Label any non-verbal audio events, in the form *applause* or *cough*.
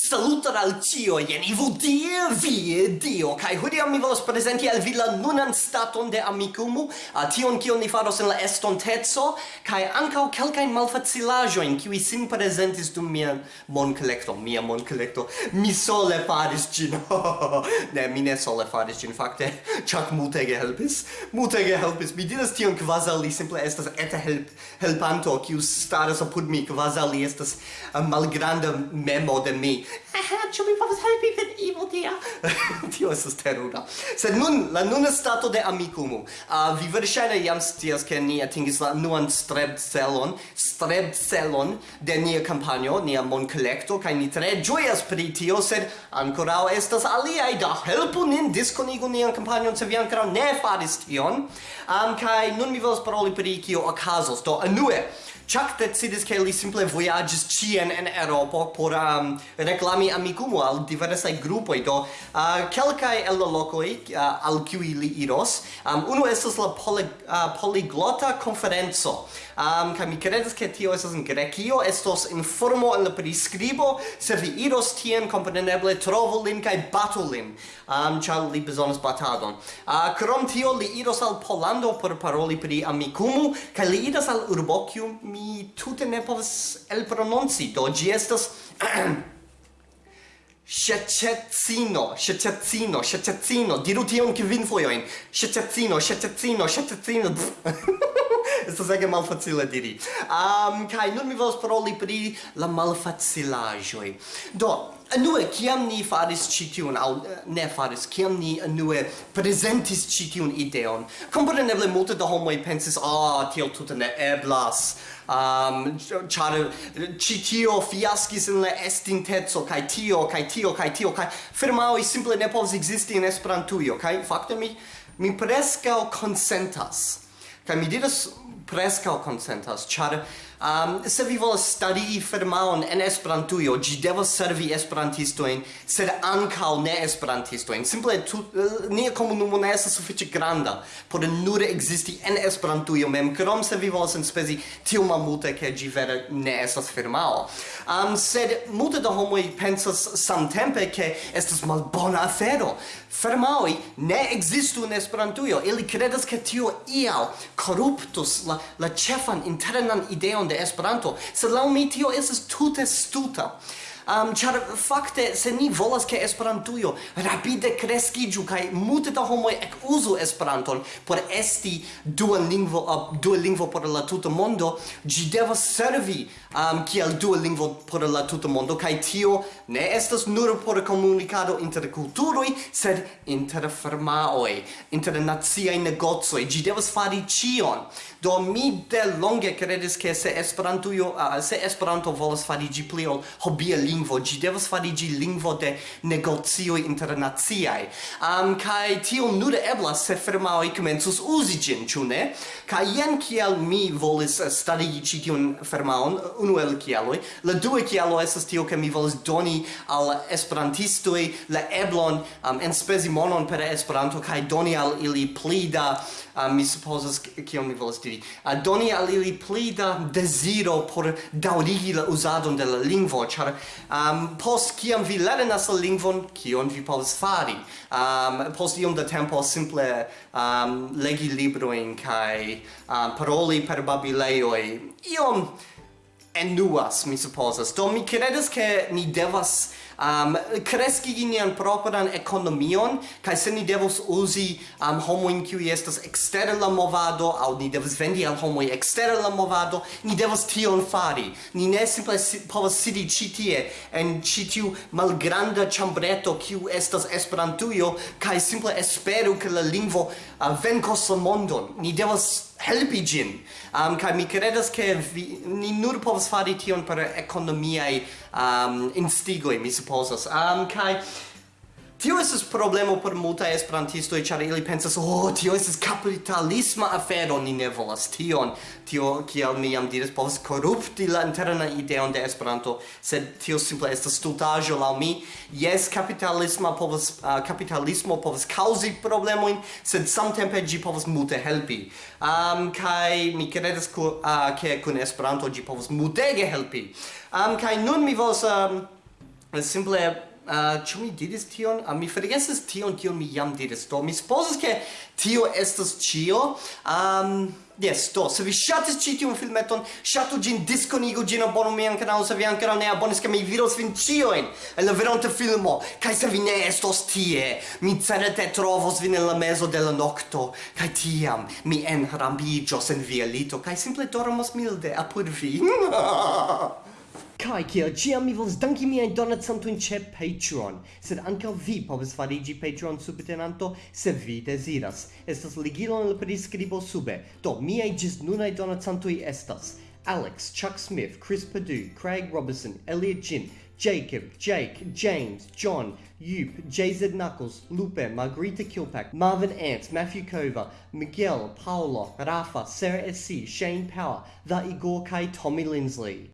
Saluton al cio, jen ivu die, vie, dio, kai hodiam mi volos presenti al vi la nunan staton de amicumu, a tion kion ni faros en la estontezo, kai ancau calcain malfacilajoin, kiwi sin presentis dum mia mon collecto, mia mon collecto, mi sole faris gin, *laughs* ne, mi ne sole faris gin, fakte, chak multege helpis, multege helpis, mi diras tion quasal li simple estas eta help, helpanto, kiu staras apud mi, quasal li estas malgranda memo de mi, Ĉu mi povas helpi vin, Ivo tia? *laughs* Tio estas terura. Sed nun, la nuna stato de Amikumu. Uh, vi verŝajne jam scias, ke ni atingis la nuan strebcelon, strebcelon de nia kampanjo, nia monkolekto, kaj ni tre ĝojas pri tio, sed ankoraŭ estas aliaj da helpu nin diskonigu nian kampanjon, se vi ankoraŭ ne faris tion. Um, kaj nun mi volas paroli pri kio okazos. Do, anue, Chuck decidis che li simple voyages cien en Europa por um, reclami amicumo al diversai gruppoi, do uh, quelcae el la locoi uh, al cui li iros. Um, uno estes la poly, uh, poliglota conferenzo, um, ca mi credes che tio estes in Grecio, estos informo en la prescribo, se vi iros tien compreneble trovo lin cae batu lin, um, cia li besonas batadon. Uh, crom tio li iros al Polando por paroli pri amicumu, ca li iras al Urbocium mi tute ne povas elprononci, do ĝi estas Shececino, shececino, shececino, diru tion kvin fojojn. Shececino, shececino, shececino. Estas ege malfacile diri. Um, kaj nun mi volas paroli pri la malfacilaĵoj. Do, Anue, kiam ni faris citiun, au eh, ne faris, kiam ni anue presentis citiun ideon, compreneble multe da homoi pensis, ah, tiel tuta ne eblas, um, char citio fiaskis in la estintezo, kai tio, kai tio, kai tio, kai firmaoi simple ne povs existi in esperantuio, kai fakte mi, mi prescao consentas, kai mi diras prescao consentas, char Um, se vi volas starigi firmaon en Esperantujo, ĝi devas servi esperantistojn, sed ankaŭ ne esperantistojn. Simple tu, uh, nia komunumo ne estas sufiĉe granda por nur ekzisti en Esperantujo mem, krom se vi volas enspezi tiom malmulte ke ĝi vere ne estas firmao. Um, sed multe da homoj pensas samtempe ke estas malbona afero. Firmaoj ne ekzistu en Esperantujo. Ili kredas ke tio ial korruptus la, la ĉefan internan ideon de Esperanto, sed laŭ mi tio estas tute stuta. Um, char fakte se ni volas ke Esperantujo rapide kreskiĝu kaj multe da homoj ekuzu Esperanton por esti dua lingvo uh, dua lingvo por la tuta mondo, ĝi devas servi um, kiel dua lingvo por la tuta mondo, kaj tio ne estas nur por komunikado inter kulturoj, sed inter firmaoj, inter naciaj negocoj. Ĝi devas fari ĉion. Do mi de longe kredis ke se Esperantujo, uh, se Esperanto volas fari ĝi pli ol hobia lingvo, ĝi devas fari ĝi lingvo de negocioj internaciaj. Um, kaj tio nur eblas se firmaoj komencus uzi ĝin, ĉu ne? Kaj jen kiel mi volis starigi ĉi tiun firmaon unu el kialoj. La dua kialo estas tio ke mi volas doni al esperantistoj la eblon um, enspezi monon per Esperanto kaj doni al ili pli da um, mi supozas kion mi volas diri. Uh, doni al ili pli da deziro por daŭrigi la uzadon de la lingvo, ĉar um, post kiam vi lernas la lingvon, kion vi povas fari? Um, post iom da tempo simple um, legi librojn kaj um, paroli per babilejoj iom enduas, mi supposas. Do mi credes che ni devas um, kreski nian propran ekonomion, kaj se ni devos uzi um, homoin kiui estas ekstere la movado, au ni devos vendi al homo ekstere la movado, ni devos tion fari. Ni ne simple si, povas sidi ĉi tie, en ĉi tiu malgranda ĉambreto kiu estas Esperantujo, kaj simple esperu ke la lingvo uh, venkos la mondon. Ni devos helpi gin. Um, kai mi credas ke vi, ni nur povas fari tion per economiae um, instigoi, mi supposas am kai Tio estas problemo por multa esperantisto e char ili pensas, "Oh, tio estas capitalisma afero, ni ne volas tion." Tio, kiel mi jam diris, povas korupti la interna ideon de Esperanto, sed tio simple estas stultaĵo laŭ mi. Jes, capitalisma povas uh, kapitalismo povas kaŭzi problemojn, sed samtempe ĝi povas multe helpi. Um, kaj mi kredas ke uh, kun Esperanto ĝi povas multege helpi. Um, kaj nun mi volas um, simple uh, ĉu mi diris tion? Uh, mi forgesis tion kion mi jam diris. Do mi supozas ke tio estas ĉio. Ähm, um, Yes, do, se vi ŝatis ĉi tiun filmeton, ŝatu ĝin, diskonigu ĝin, abonu mian kanalon, se vi ankoraŭ ne abonis, ke mi vidos vin ĉiujn en la veronta filmo. Kaj se vi ne estos tie, mi certe trovos vin en la mezo de la nokto, kaj tiam mi enrambiĝos en via lito, kaj simple dormos milde apud vi. *laughs* Kai kia, gia mi vols danki miajn donacantojn ĉe Patreon, sed ankaŭ vi povas farigi Patreon subtenanto se vi desiras. Estas ligilo en la prescribo sube. Do miaj donat santo i estas Alex, Chuck Smith, Chris Perdue, Craig Robertson, Elliot Jin, Jacob, Jake, James, John, Yoop, JZ Knuckles, Lupe, Margarita Kilpack, Marvin Ants, Matthew Kova, Miguel, Paolo, Rafa, Sarah SC, Shane Power, The Igor Kai, Tommy Lindsley.